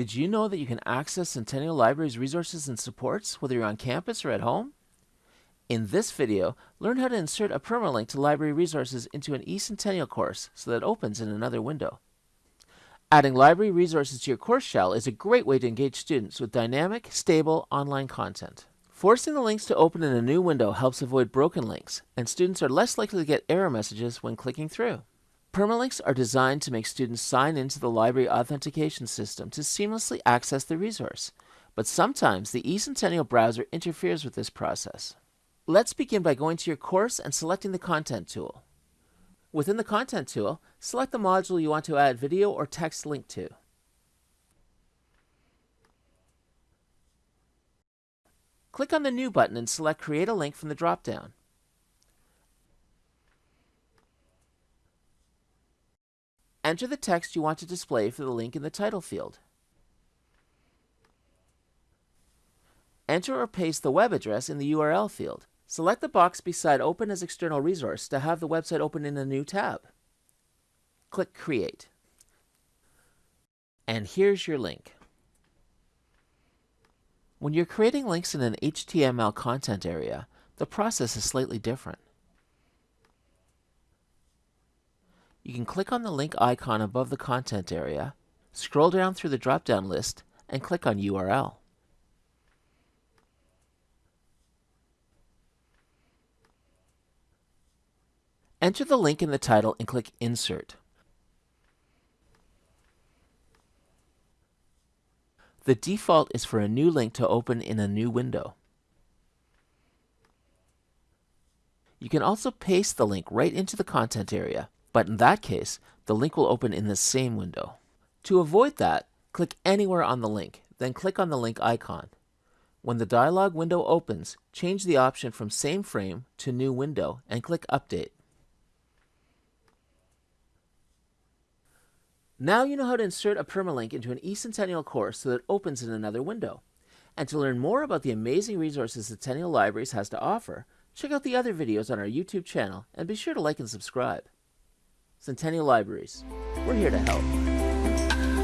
Did you know that you can access Centennial Library's resources and supports whether you're on campus or at home? In this video, learn how to insert a permalink to library resources into an eCentennial course so that it opens in another window. Adding library resources to your course shell is a great way to engage students with dynamic, stable online content. Forcing the links to open in a new window helps avoid broken links, and students are less likely to get error messages when clicking through. Permalinks are designed to make students sign into the library authentication system to seamlessly access the resource, but sometimes the eCentennial browser interferes with this process. Let's begin by going to your course and selecting the Content tool. Within the Content tool, select the module you want to add video or text link to. Click on the New button and select Create a Link from the drop-down. Enter the text you want to display for the link in the title field. Enter or paste the web address in the URL field. Select the box beside Open as External Resource to have the website open in a new tab. Click Create. And here's your link. When you're creating links in an HTML content area, the process is slightly different. You can click on the link icon above the content area, scroll down through the drop-down list, and click on URL. Enter the link in the title and click Insert. The default is for a new link to open in a new window. You can also paste the link right into the content area, but in that case, the link will open in the same window. To avoid that, click anywhere on the link, then click on the link icon. When the dialog window opens, change the option from Same Frame to New Window and click Update. Now you know how to insert a permalink into an eCentennial course so that it opens in another window. And to learn more about the amazing resources Centennial Libraries has to offer, check out the other videos on our YouTube channel and be sure to like and subscribe. Centennial Libraries. We're here to help.